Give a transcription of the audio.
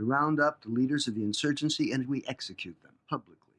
We round up the leaders of the insurgency and we execute them publicly.